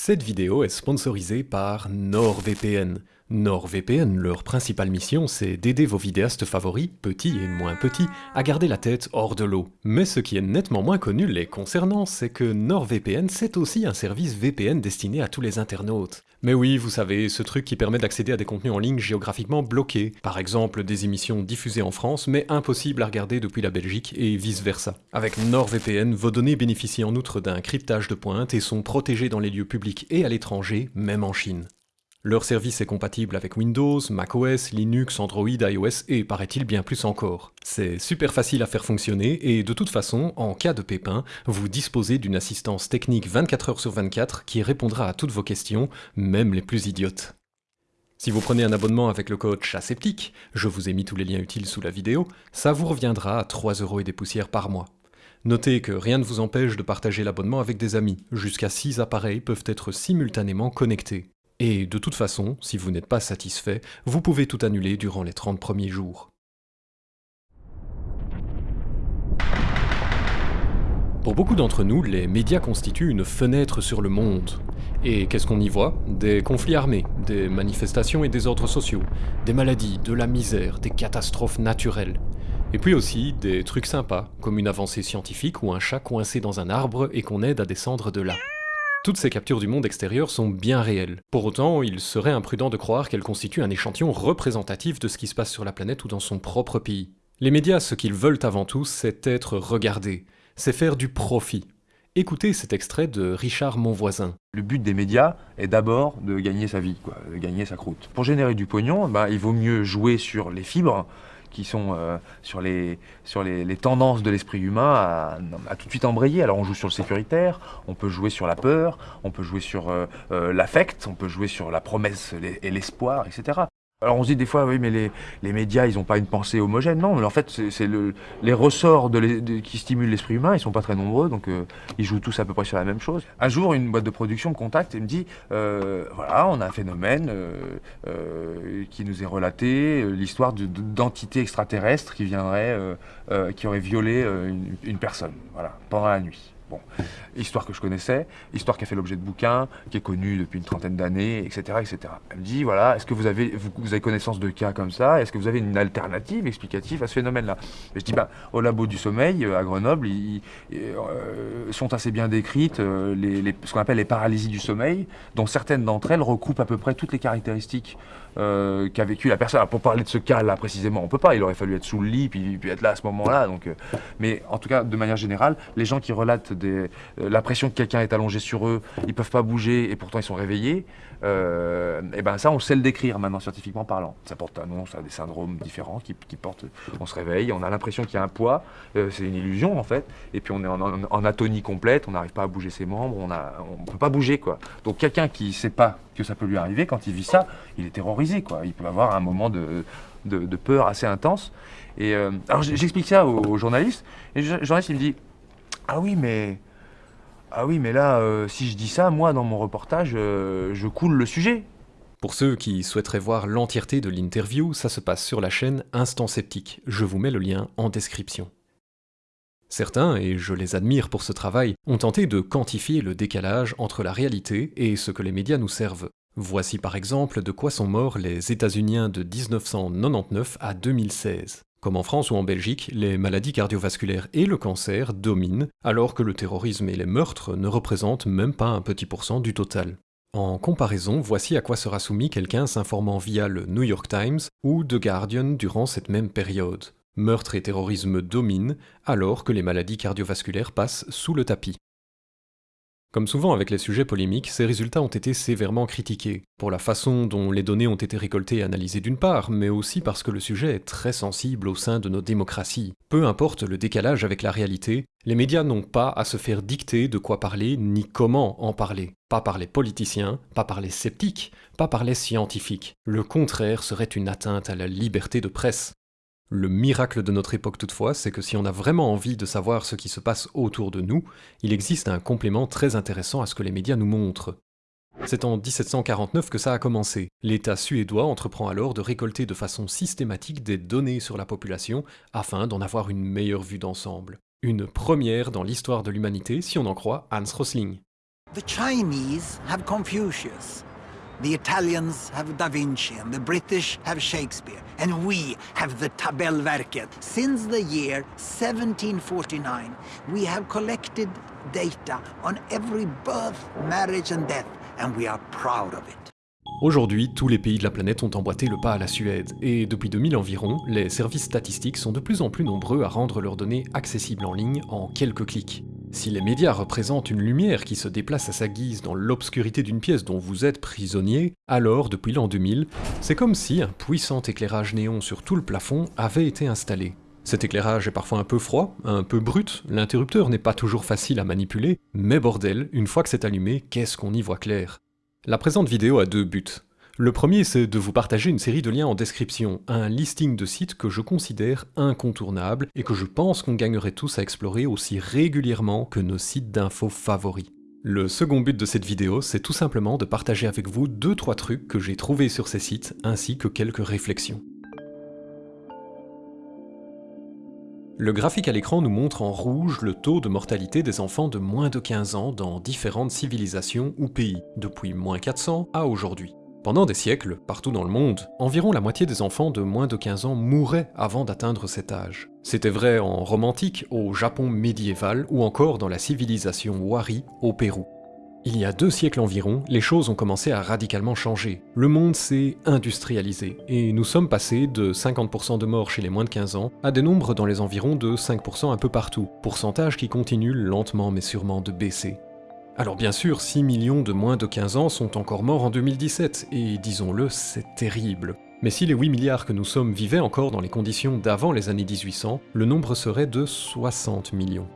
Cette vidéo est sponsorisée par NordVPN. NordVPN, leur principale mission, c'est d'aider vos vidéastes favoris, petits et moins petits, à garder la tête hors de l'eau. Mais ce qui est nettement moins connu les concernant, c'est que NordVPN, c'est aussi un service VPN destiné à tous les internautes. Mais oui, vous savez, ce truc qui permet d'accéder à des contenus en ligne géographiquement bloqués. Par exemple, des émissions diffusées en France, mais impossibles à regarder depuis la Belgique, et vice-versa. Avec NordVPN, vos données bénéficient en outre d'un cryptage de pointe et sont protégées dans les lieux publics et à l'étranger, même en Chine. Leur service est compatible avec Windows, macOS, Linux, Android, iOS et paraît-il bien plus encore. C'est super facile à faire fonctionner et de toute façon, en cas de pépin, vous disposez d'une assistance technique 24 heures sur 24 qui répondra à toutes vos questions, même les plus idiotes. Si vous prenez un abonnement avec le code CHASEPTIQUE, je vous ai mis tous les liens utiles sous la vidéo, ça vous reviendra à 3 euros et des poussières par mois. Notez que rien ne vous empêche de partager l'abonnement avec des amis, jusqu'à 6 appareils peuvent être simultanément connectés. Et de toute façon, si vous n'êtes pas satisfait, vous pouvez tout annuler durant les 30 premiers jours. Pour beaucoup d'entre nous, les médias constituent une fenêtre sur le monde. Et qu'est-ce qu'on y voit? Des conflits armés, des manifestations et des ordres sociaux, des maladies, de la misère, des catastrophes naturelles. Et puis aussi des trucs sympas, comme une avancée scientifique ou un chat coincé dans un arbre et qu'on aide à descendre de là. Toutes ces captures du monde extérieur sont bien réelles. Pour autant, il serait imprudent de croire qu'elles constituent un échantillon représentatif de ce qui se passe sur la planète ou dans son propre pays. Les médias, ce qu'ils veulent avant tout, c'est être regardés, c'est faire du profit. Écoutez cet extrait de Richard Monvoisin. Le but des médias est d'abord de gagner sa vie, de gagner sa croûte. Pour générer du pognon, bah, il vaut mieux jouer sur les fibres qui sont euh, sur, les, sur les, tendances de l'esprit humain à, tout de suite embrayer. Alors on joue sur le sécuritaire, on peut jouer sur la peur, on peut jouer sur euh, euh, l'affect, on peut jouer sur la promesse et l'espoir, etc. Alors on se dit des fois, oui, mais les, médias, ils n'ont pas une pensée homogène. Non, mais en fait, c'est le, les ressorts qui stimulent l'esprit humain, ils sont pas très nombreux, donc euh, ils jouent tous à peu près sur la même chose. Un jour, une boîte de production me contacte et me dit, euh, voilà, on a un phénomène euh, qui nous est relaté, l'histoire d'entités extraterrestres qui viendraient, qui auraient violé une, personne, pendant la nuit. Bon, histoire que je connaissais, histoire qui a fait l'objet de bouquins, qui est connue depuis une trentaine d'années, etc., etc. Elle me dit, voilà, est-ce que vous avez, vous, avez connaissance de cas comme ça? Est-ce que vous avez une alternative explicative à ce phénomène-là? Je dis, bah, au labo du sommeil, euh, à Grenoble, ils, euh, sont assez bien décrites euh, les, ce qu'on appelle les paralysies du sommeil, dont certaines d'entre elles recoupent à peu près toutes les caractéristiques qu'a vécu la personne. Alors, pour parler de ce cas-là précisément, on peut pas, il aurait fallu être sous le lit, puis, puis être là à ce moment-là. Donc, mais en tout cas, de manière générale, les gens qui relatent des, euh, la pression que quelqu'un est allongé sur eux, ils peuvent pas bouger et pourtant ils sont réveillés. Euh, et ben ça, on sait le décrire maintenant scientifiquement parlant. Ça porte un nom, ça a des syndromes différents qui, portent. On se réveille, on a l'impression qu'il y a un poids, euh, c'est une illusion en fait. Et puis on est en, atonie complète, on n'arrive pas à bouger ses membres, on ne peut pas bouger quoi. Donc quelqu'un qui sait pas que ça peut lui arriver, quand il vit ça, il est terrorisé quoi. Il peut avoir un moment de, de, peur assez intense. Et alors j'explique ça aux, journalistes, et le journaliste il me dit ah oui, mais. Ah oui, mais là, euh, si je dis ça, moi, dans mon reportage, euh, je coule le sujet. Pour ceux qui souhaiteraient voir l'entièreté de l'interview, ça se passe sur la chaîne Instant Sceptique. Je vous mets le lien en description. Certains, et je les admire pour ce travail, ont tenté de quantifier le décalage entre la réalité et ce que les médias nous servent. Voici par exemple de quoi sont morts les États-Uniens de 1999 à 2016. Comme en France ou en Belgique, les maladies cardiovasculaires et le cancer dominent, alors que le terrorisme et les meurtres ne représentent même pas un petit pourcent du total. En comparaison, voici à quoi sera soumis quelqu'un s'informant via le New York Times ou The Guardian durant cette même période. Meurtre et terrorisme dominent, alors que les maladies cardiovasculaires passent sous le tapis. Comme souvent avec les sujets polémiques, ces résultats ont été sévèrement critiqués, pour la façon dont les données ont été récoltées et analysées d'une part, mais aussi parce que le sujet est très sensible au sein de nos démocraties. Peu importe le décalage avec la réalité, les médias n'ont pas à se faire dicter de quoi parler ni comment en parler. Pas par les politiciens, pas par les sceptiques, pas par les scientifiques. Le contraire serait une atteinte à la liberté de presse. Le miracle de notre époque toutefois, c'est que si on a vraiment envie de savoir ce qui se passe autour de nous, il existe un complément très intéressant à ce que les médias nous montrent. C'est en 1749 que ça a commencé. L'État suédois entreprend alors de récolter de façon systématique des données sur la population afin d'en avoir une meilleure vue d'ensemble. Une première dans l'histoire de l'humanité si on en croit Hans Rosling. The Italians have Da Vinci, and the British have Shakespeare, and we have the Tabellverket. Since the year 1749, we have collected data on every birth, marriage and death, and we are proud of it. Aujourd'hui, tous les pays de la planète ont emboîté le pas à la Suède, et depuis 2000 environ, les services statistiques sont de plus en plus nombreux à rendre leurs données accessibles en ligne en quelques clics. Si les médias représentent une lumière qui se déplace à sa guise dans l'obscurité d'une pièce dont vous êtes prisonnier, alors, depuis l'an 2000, c'est comme si un puissant éclairage néon sur tout le plafond avait été installé. Cet éclairage est parfois un peu froid, un peu brut, l'interrupteur n'est pas toujours facile à manipuler, mais bordel, une fois que c'est allumé, qu'est-ce qu'on y voit clair? La présente vidéo a deux buts. Le premier, c'est de vous partager une série de liens en description, un listing de sites que je considère incontournables et que je pense qu'on gagnerait tous à explorer aussi régulièrement que nos sites d'infos favoris. Le second but de cette vidéo, c'est tout simplement de partager avec vous 2-3 trucs que j'ai trouvés sur ces sites, ainsi que quelques réflexions. Le graphique à l'écran nous montre en rouge le taux de mortalité des enfants de moins de 15 ans dans différentes civilisations ou pays, depuis moins 400 à aujourd'hui. Pendant des siècles, partout dans le monde, environ la moitié des enfants de moins de 15 ans mouraient avant d'atteindre cet âge. C'était vrai en romantique, au Japon médiéval ou encore dans la civilisation Wari au Pérou. Il y a deux siècles environ, les choses ont commencé à radicalement changer. Le monde s'est industrialisé, et nous sommes passés de 50% de morts chez les moins de 15 ans à des nombres dans les environs de 5% un peu partout, pourcentage qui continue lentement mais sûrement de baisser. Alors bien sûr, 6 millions de moins de 15 ans sont encore morts en 2017, et disons-le, c'est terrible. Mais si les 8 milliards que nous sommes vivaient encore dans les conditions d'avant les années 1800, le nombre serait de 60 millions.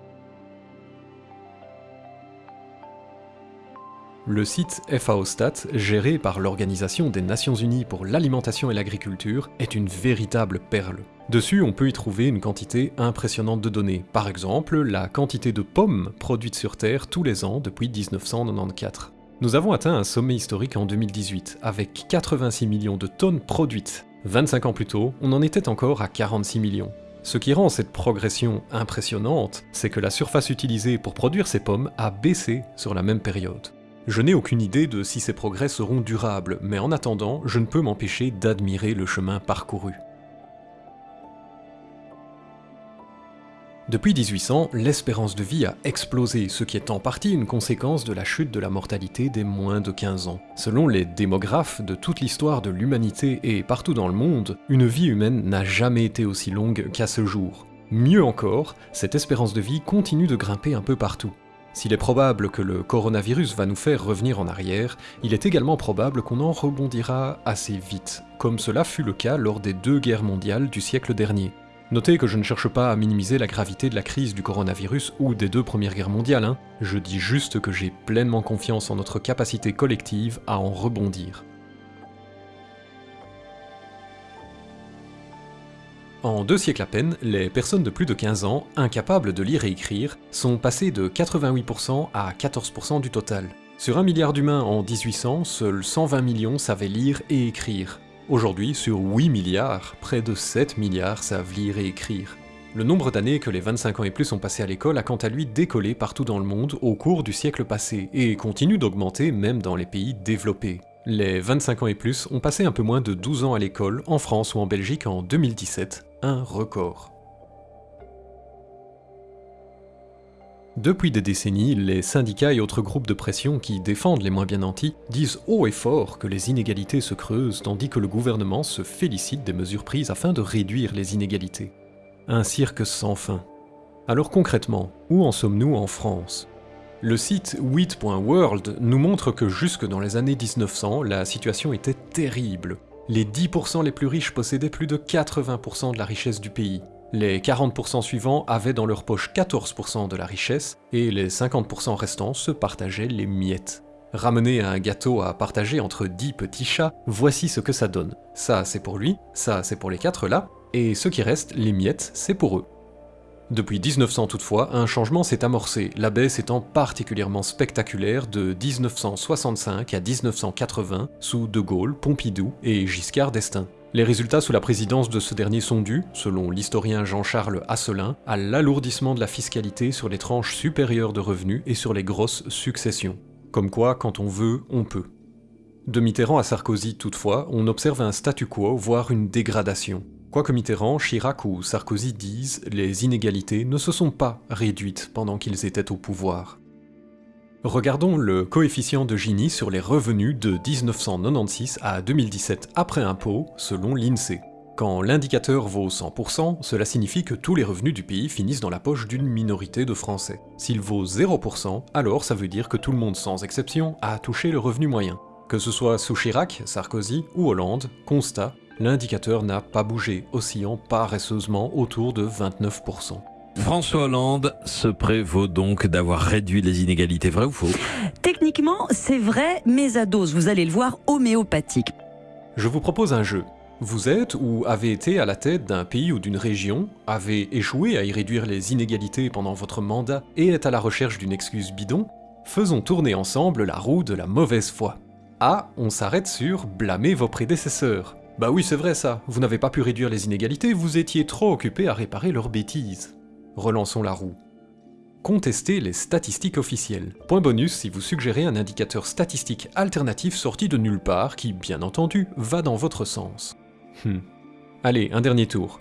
Le site FAO-Stat, géré par l'Organisation des Nations Unies pour l'alimentation et l'agriculture, est une véritable perle. Dessus, on peut y trouver une quantité impressionnante de données. Par exemple, la quantité de pommes produites sur Terre tous les ans depuis 1994. Nous avons atteint un sommet historique en 2018, avec 86 millions de tonnes produites. 25 ans plus tôt, on en était encore à 46 millions. Ce qui rend cette progression impressionnante, c'est que la surface utilisée pour produire ces pommes a baissé sur la même période. Je n'ai aucune idée de si ces progrès seront durables, mais en attendant, je ne peux m'empêcher d'admirer le chemin parcouru. Depuis 1800, l'espérance de vie a explosé, ce qui est en partie une conséquence de la chute de la mortalité des moins de 15 ans. Selon les démographes de toute l'histoire de l'humanité et partout dans le monde, une vie humaine n'a jamais été aussi longue qu'à ce jour. Mieux encore, cette espérance de vie continue de grimper un peu partout. S'il est probable que le coronavirus va nous faire revenir en arrière, il est également probable qu'on en rebondira assez vite, comme cela fut le cas lors des deux guerres mondiales du siècle dernier. Notez que je ne cherche pas à minimiser la gravité de la crise du coronavirus ou des deux premières guerres mondiales, hein. je dis juste que j'ai pleinement confiance en notre capacité collective à en rebondir. En deux siècles à peine, les personnes de plus de 15 ans, incapables de lire et écrire, sont passées de 88% à 14% du total. Sur un milliard d'humains en 1800, seuls 120 millions savaient lire et écrire. Aujourd'hui, sur 8 milliards, près de 7 milliards savent lire et écrire. Le nombre d'années que les 25 ans et plus ont passé à l'école a quant à lui décollé partout dans le monde au cours du siècle passé, et continue d'augmenter même dans les pays développés. Les 25 ans et plus ont passé un peu moins de 12 ans à l'école en France ou en Belgique en 2017, un record. Depuis des décennies, les syndicats et autres groupes de pression qui défendent les moins bien nantis disent haut et fort que les inégalités se creusent tandis que le gouvernement se félicite des mesures prises afin de réduire les inégalités. Un cirque sans fin. Alors concrètement, où en sommes-nous en France? Le site wheat.world nous montre que jusque dans les années 1900, la situation était terrible. Les 10% les plus riches possédaient plus de 80% de la richesse du pays. Les 40% suivants avaient dans leur poche 14% de la richesse, et les 50% restants se partageaient les miettes. Ramener un gâteau à partager entre 10 petits chats, voici ce que ça donne. Ça c'est pour lui, ça c'est pour les quatre là, et ce qui reste, les miettes, c'est pour eux. Depuis 1900 toutefois, un changement s'est amorcé, la baisse étant particulièrement spectaculaire de 1965 à 1980 sous De Gaulle, Pompidou et Giscard d'Estaing. Les résultats sous la présidence de ce dernier sont dus, selon l'historien Jean-Charles Asselin, à l'alourdissement de la fiscalité sur les tranches supérieures de revenus et sur les grosses successions. Comme quoi, quand on veut, on peut. De Mitterrand à Sarkozy, toutefois, on observe un statu quo, voire une dégradation. Quoique Mitterrand, Chirac ou Sarkozy disent, les inégalités ne se sont pas réduites pendant qu'ils étaient au pouvoir. Regardons le coefficient de Gini sur les revenus de 1996 à 2017 après impôt, selon l'INSEE. Quand l'indicateur vaut 100%, cela signifie que tous les revenus du pays finissent dans la poche d'une minorité de Français. S'il vaut 0%, alors ça veut dire que tout le monde sans exception a touché le revenu moyen. Que ce soit sous Chirac, Sarkozy ou Hollande, constat, l'indicateur n'a pas bougé, oscillant paresseusement autour de 29%. François Hollande se prévaut donc d'avoir réduit les inégalités, vrai ou faux? Techniquement, c'est vrai, mais à dose, vous allez le voir, homéopathique. Je vous propose un jeu. Vous êtes ou avez été à la tête d'un pays ou d'une région, avez échoué à y réduire les inégalités pendant votre mandat et êtes à la recherche d'une excuse bidon Faisons tourner ensemble la roue de la mauvaise foi. Ah, on s'arrête sur blâmer vos prédécesseurs. Bah oui, c'est vrai ça, vous n'avez pas pu réduire les inégalités, vous étiez trop occupé à réparer leurs bêtises. Relançons la roue. Contestez les statistiques officielles. Point bonus si vous suggérez un indicateur statistique alternatif sorti de nulle part qui, bien entendu, va dans votre sens. Hmm. Allez, un dernier tour.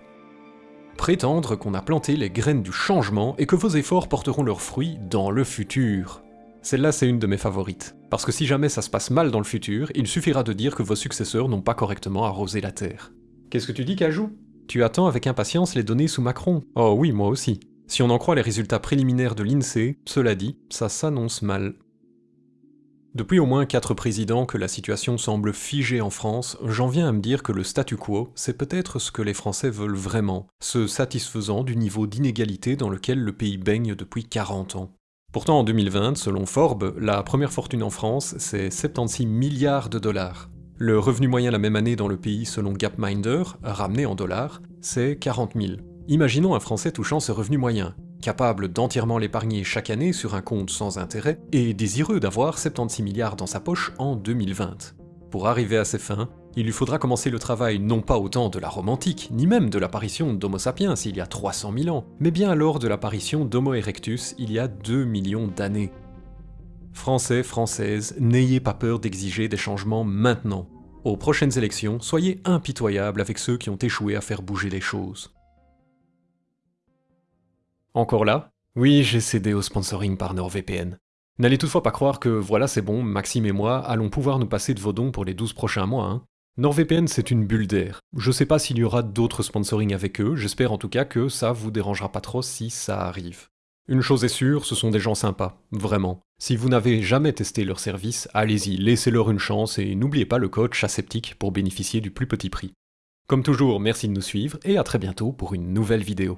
Prétendre qu'on a planté les graines du changement et que vos efforts porteront leurs fruits dans le futur. Celle-là, c'est une de mes favorites. Parce que si jamais ça se passe mal dans le futur, il suffira de dire que vos successeurs n'ont pas correctement arrosé la Terre. Qu'est-ce que tu dis, Cajou? Tu attends avec impatience les données sous Macron Oh oui, moi aussi. Si on en croit les résultats préliminaires de l'INSEE, cela dit, ça s'annonce mal. Depuis au moins 4 présidents que la situation semble figée en France, j'en viens à me dire que le statu quo, c'est peut-être ce que les Français veulent vraiment, se satisfaisant du niveau d'inégalité dans lequel le pays baigne depuis 40 ans. Pourtant en 2020, selon Forbes, la première fortune en France, c'est 76 milliards de dollars. Le revenu moyen la même année dans le pays selon Gapminder, ramené en dollars, c'est 40 000. Imaginons un Français touchant ce revenu moyen, capable d'entièrement l'épargner chaque année sur un compte sans intérêt, et désireux d'avoir 76 milliards dans sa poche en 2020. Pour arriver à ses fins, il lui faudra commencer le travail non pas au temps de la Rome antique, ni même de l'apparition d'Homo sapiens il y a 300 000 ans, mais bien alors de l'apparition d'Homo erectus il y a 2 millions d'années. Français, Françaises, n'ayez pas peur d'exiger des changements maintenant. Aux prochaines élections, soyez impitoyables avec ceux qui ont échoué à faire bouger les choses. Encore là? Oui, j'ai cédé au sponsoring par NordVPN. N'allez toutefois pas croire que voilà c'est bon, Maxime et moi allons pouvoir nous passer de vos dons pour les 12 prochains mois. Hein. NordVPN c'est une bulle d'air. Je sais pas s'il y aura d'autres sponsoring avec eux, j'espère en tout cas que ça vous dérangera pas trop si ça arrive. Une chose est sûre, ce sont des gens sympas, vraiment. Si vous n'avez jamais testé leur service, allez-y, laissez-leur une chance et n'oubliez pas le code CHASEPTIQUE pour bénéficier du plus petit prix. Comme toujours, merci de nous suivre et à très bientôt pour une nouvelle vidéo.